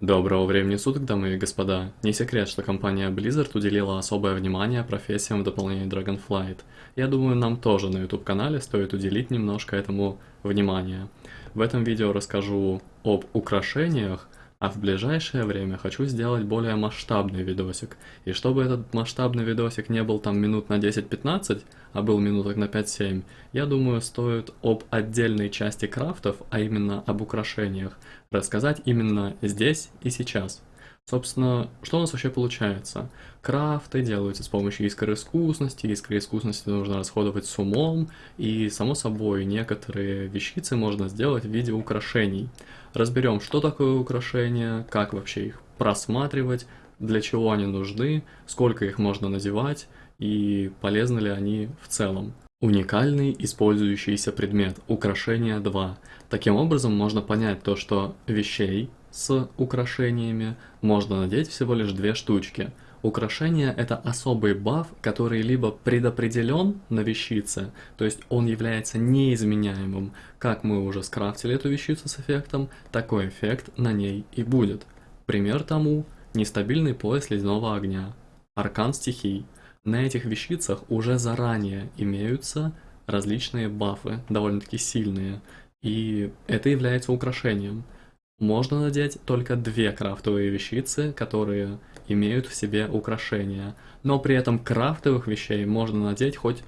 Доброго времени суток, дамы и господа. Не секрет, что компания Blizzard уделила особое внимание профессиям в дополнении Dragonflight. Я думаю, нам тоже на YouTube-канале стоит уделить немножко этому внимания. В этом видео расскажу об украшениях, а в ближайшее время хочу сделать более масштабный видосик. И чтобы этот масштабный видосик не был там минут на 10-15, а был минуток на 5-7, я думаю, стоит об отдельной части крафтов, а именно об украшениях, рассказать именно здесь и сейчас. Собственно, что у нас вообще получается? Крафты делаются с помощью искры искусности, искры искусности нужно расходовать с умом, и, само собой, некоторые вещицы можно сделать в виде украшений. Разберем, что такое украшения, как вообще их просматривать, для чего они нужны, сколько их можно надевать, и полезны ли они в целом. Уникальный использующийся предмет, украшение 2. Таким образом можно понять то, что вещей с украшениями можно надеть всего лишь две штучки. Украшение это особый баф, который либо предопределен на вещице, то есть он является неизменяемым, как мы уже скрафтили эту вещицу с эффектом, такой эффект на ней и будет. Пример тому – нестабильный пояс ледяного огня, аркан стихий – на этих вещицах уже заранее имеются различные бафы, довольно-таки сильные, и это является украшением. Можно надеть только две крафтовые вещицы, которые имеют в себе украшения, но при этом крафтовых вещей можно надеть хоть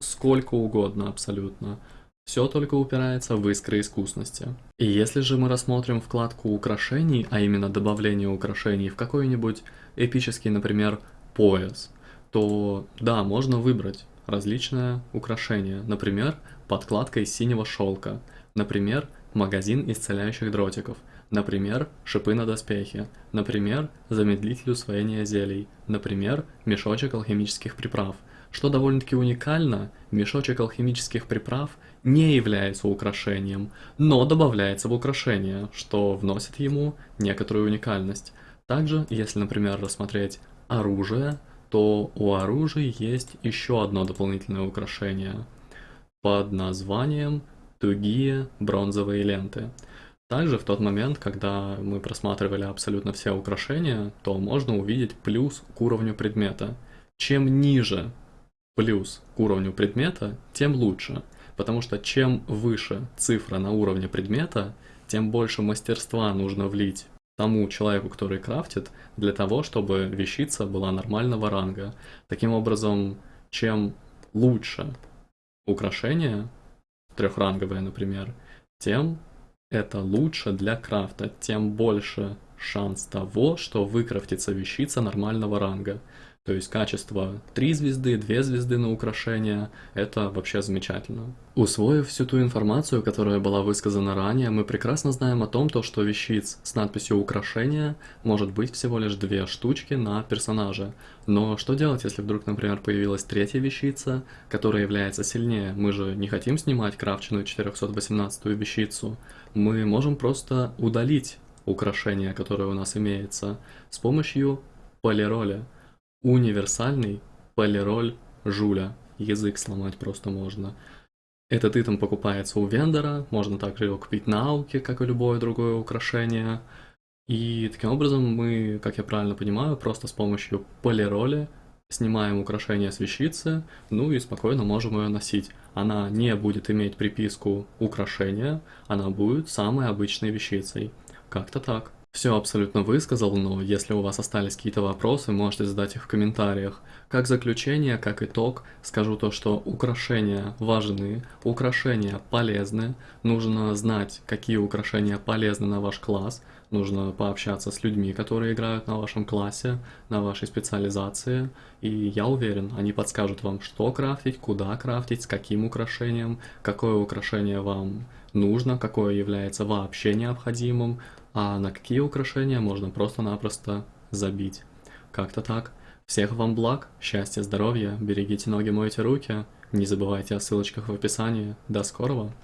сколько угодно абсолютно. Все только упирается в искры искусности. И если же мы рассмотрим вкладку украшений, а именно добавление украшений в какой-нибудь эпический, например, пояс, то да, можно выбрать различные украшения, например, подкладка из синего шелка, например, магазин исцеляющих дротиков, например, шипы на доспехе, например, замедлитель усвоения зелий, например, мешочек алхимических приправ. Что довольно-таки уникально, мешочек алхимических приправ не является украшением, но добавляется в украшение, что вносит ему некоторую уникальность. Также, если, например, рассмотреть оружие, то у оружия есть еще одно дополнительное украшение под названием тугие бронзовые ленты. Также в тот момент, когда мы просматривали абсолютно все украшения, то можно увидеть плюс к уровню предмета. Чем ниже плюс к уровню предмета, тем лучше. Потому что чем выше цифра на уровне предмета, тем больше мастерства нужно влить тому человеку, который крафтит, для того, чтобы вещица была нормального ранга. Таким образом, чем лучше украшение, трехранговое, например, тем это лучше для крафта, тем больше шанс того, что выкрафтится вещица нормального ранга. То есть качество 3 звезды, 2 звезды на украшение – это вообще замечательно. Усвоив всю ту информацию, которая была высказана ранее, мы прекрасно знаем о том, то, что вещиц с надписью «украшение» может быть всего лишь две штучки на персонаже. Но что делать, если вдруг, например, появилась третья вещица, которая является сильнее? Мы же не хотим снимать крафченную 418 вещицу. Мы можем просто удалить украшение, которое у нас имеется, с помощью полироля. Универсальный полироль жуля. Язык сломать просто можно. Этот итем покупается у вендора, можно также его купить на ауке, как и любое другое украшение. И таким образом мы, как я правильно понимаю, просто с помощью полироли снимаем украшение с вещицы, ну и спокойно можем ее носить. Она не будет иметь приписку украшения, она будет самой обычной вещицей. Как-то так. Все абсолютно высказал, но если у вас остались какие-то вопросы, можете задать их в комментариях. Как заключение, как итог, скажу то, что украшения важны, украшения полезны, нужно знать, какие украшения полезны на ваш класс, нужно пообщаться с людьми, которые играют на вашем классе, на вашей специализации, и я уверен, они подскажут вам, что крафтить, куда крафтить, с каким украшением, какое украшение вам нужно, какое является вообще необходимым, а на какие украшения можно просто-напросто забить. Как-то так. Всех вам благ, счастья, здоровья, берегите ноги, мойте руки, не забывайте о ссылочках в описании. До скорого!